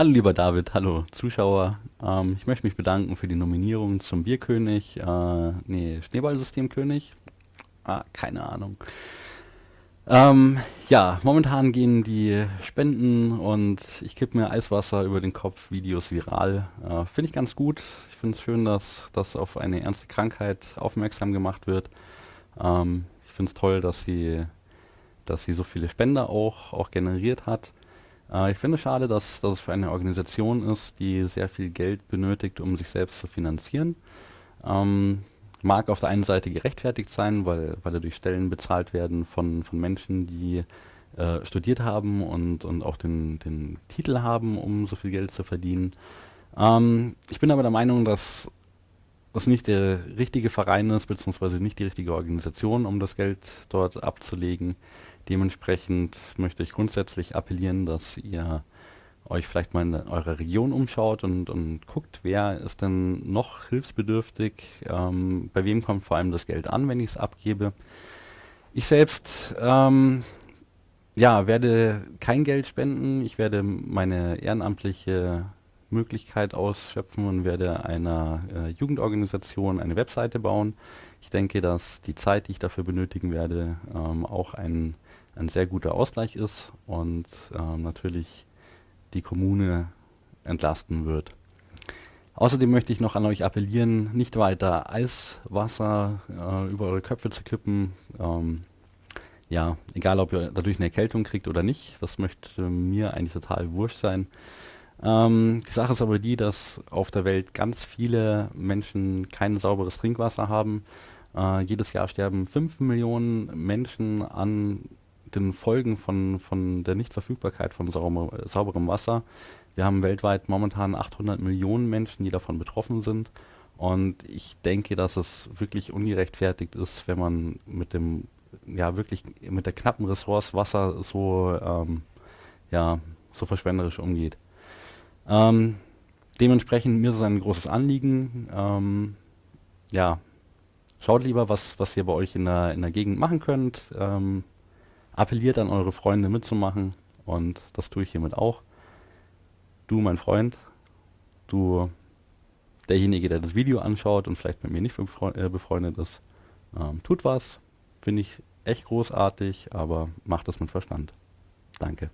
Hallo lieber David, hallo Zuschauer. Ähm, ich möchte mich bedanken für die Nominierung zum Bierkönig, äh, nee, Schneeballsystemkönig. Ah, keine Ahnung. Ähm, ja, momentan gehen die Spenden und ich kipp mir Eiswasser über den Kopf Videos viral. Äh, finde ich ganz gut. Ich finde es schön, dass das auf eine ernste Krankheit aufmerksam gemacht wird. Ähm, ich finde es toll, dass sie, dass sie so viele Spender auch, auch generiert hat. Äh, ich finde es schade, dass, dass es für eine Organisation ist, die sehr viel Geld benötigt, um sich selbst zu finanzieren. Ähm, mag auf der einen Seite gerechtfertigt sein, weil, weil dadurch Stellen bezahlt werden von, von Menschen, die äh, studiert haben und, und auch den, den Titel haben, um so viel Geld zu verdienen. Ähm, ich bin aber der Meinung, dass es nicht der richtige Verein ist, beziehungsweise nicht die richtige Organisation, um das Geld dort abzulegen. Dementsprechend möchte ich grundsätzlich appellieren, dass ihr euch vielleicht mal in eurer Region umschaut und, und guckt, wer ist denn noch hilfsbedürftig, ähm, bei wem kommt vor allem das Geld an, wenn ich es abgebe. Ich selbst ähm, ja, werde kein Geld spenden, ich werde meine ehrenamtliche Möglichkeit ausschöpfen und werde einer äh, Jugendorganisation eine Webseite bauen. Ich denke, dass die Zeit, die ich dafür benötigen werde, ähm, auch ein ein sehr guter Ausgleich ist und ähm, natürlich die Kommune entlasten wird. Außerdem möchte ich noch an euch appellieren, nicht weiter Eiswasser äh, über eure Köpfe zu kippen. Ähm, ja, egal ob ihr dadurch eine Erkältung kriegt oder nicht, das möchte mir eigentlich total wurscht sein. Ähm, die Sache ist aber die, dass auf der Welt ganz viele Menschen kein sauberes Trinkwasser haben. Äh, jedes Jahr sterben 5 Millionen Menschen an den Folgen von, von der Nichtverfügbarkeit von sauber, sauberem Wasser. Wir haben weltweit momentan 800 Millionen Menschen, die davon betroffen sind. Und ich denke, dass es wirklich ungerechtfertigt ist, wenn man mit dem, ja wirklich mit der knappen Ressource Wasser so, ähm, ja, so verschwenderisch umgeht. Ähm, dementsprechend mir ist es ein großes Anliegen. Ähm, ja, schaut lieber, was, was ihr bei euch in der, in der Gegend machen könnt. Ähm, appelliert an eure Freunde mitzumachen und das tue ich hiermit auch. Du, mein Freund, du, derjenige, der das Video anschaut und vielleicht mit mir nicht äh, befreundet ist, ähm, tut was. Finde ich echt großartig, aber macht das mit Verstand. Danke.